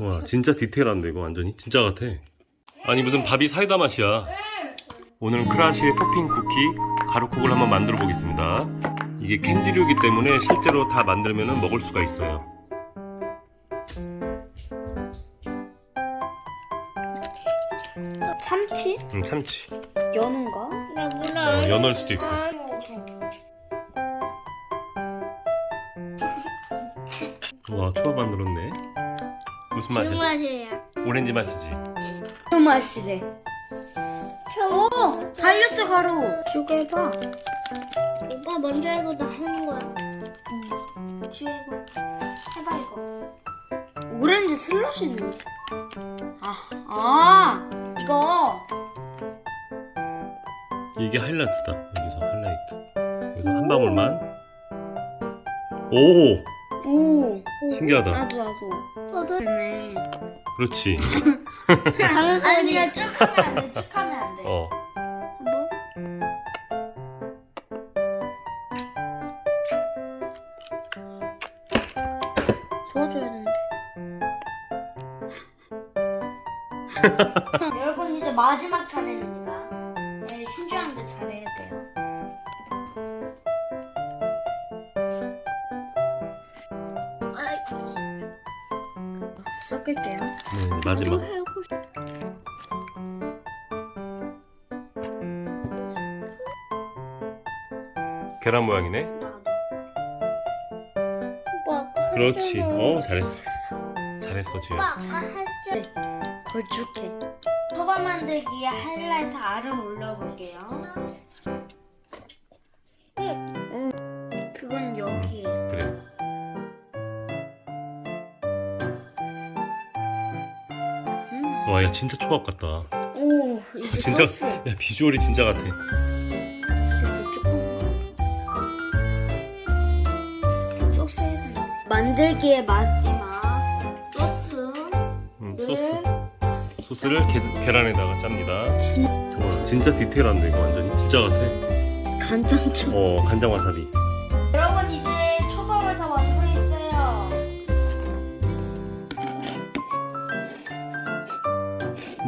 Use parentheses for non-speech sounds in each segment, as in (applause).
좋아 진짜 디테일한데 이거 완전히 진짜 같아 아니 무슨 밥이 사이다 맛이야 오늘은 크라시의 포핑 쿠키 가루국을 한번 만들어 보겠습니다 이게 캔디류이기 때문에 실제로 다 만들면 먹을 수가 있어요 참치? 음 참치 연어인가? 나 몰라. 어, 연어일 수도 있고 아. 와 초밥 만들었네 무슨 무슨 맛이야? 맛이에요? 오렌지 맛이지 그 맛이래. 오! 달렸어 가루. 쪼개봐. 오빠 먼저 해도 나 하는 거야. 응. 주해봐. 해봐 이거. 오렌지 슬러시는. 아, 아, 이거. 이게 하이라이트다 여기서 하이라이트 여기서 한 방울만 오 오. 신기하다 나도 나도. 너도 네. 그렇지 (laughs) 다른 아니. 그냥 쭉 하면 안 돼. 쭉 하면 안 돼. 어 한번. 도와줘야 되는데. (laughs) 여러분 이제 마지막 차례입니다. 네, 신중한데 잘해야 돼요. 섞을게요. 네, 마지막 계란 모양이네 그렇지. 어 잘했어 잘했어 아까 했잖아. 걸쭉해. 초밥 만들기에 하이라이트 알을 올려볼게요. 와 야 진짜 초밥 같다 오, 이게 진짜 소스. 야 비주얼이 진짜 같아 됐어, 조금. 소스. 만들기의 마지막 소스. 음, 소스 소스를 게, 계란에다가 짭니다 좋아 진짜 디테일한데 이거 완전히 진짜 같아 간장초. 어 간장 와사비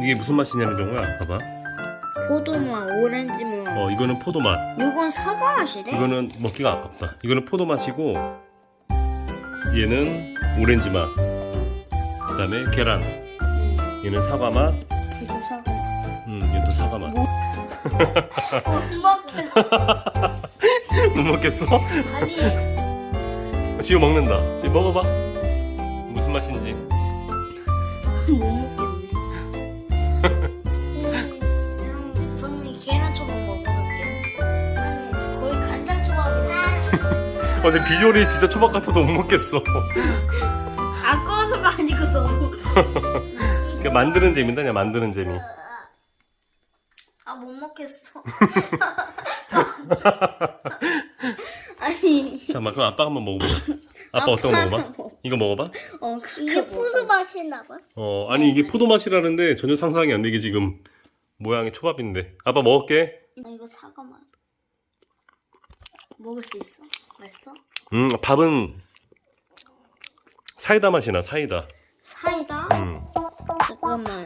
이게 무슨 맛이냐는 정우야 봐봐 포도맛, 오렌지맛. 어 이거는 포도맛 이건 사과 맛이래. 이거는 먹기가 아깝다 이거는 포도맛이고 얘는 오렌지 맛 그 다음에 계란 얘는 사과 맛 이거 사과. 음, 얘도 사과 맛. (laughs) 못 먹겠어. (laughs) 못 먹겠어? 아니, 지금 먹는다. 지금 먹어봐. 무슨 맛인지. 근데 비주얼이 진짜 초밥 같아도 못 먹겠어. 아까워서가 아니고 너무. 그러니까 만드는 재미다, 그냥 만드는 재미. 아, 못 먹겠어. (laughs) 아니. 잠깐만, 그럼 아빠 한번 먹어보자. 아빠 어떤 거 먹어봐? 이거 먹어봐? 어, 그게 이게 포도 맛이 나봐. 어, 아니 이게 포도 맛이라는데 전혀 상상이 안 되게 지금 모양이 초밥인데. 아빠 먹을게. 뭐... 이거 맛. 먹을 수 있어? 맛있어? 음, 밥은 사이다 맛이 나, 사이다. 사이다? 음, 잠깐만.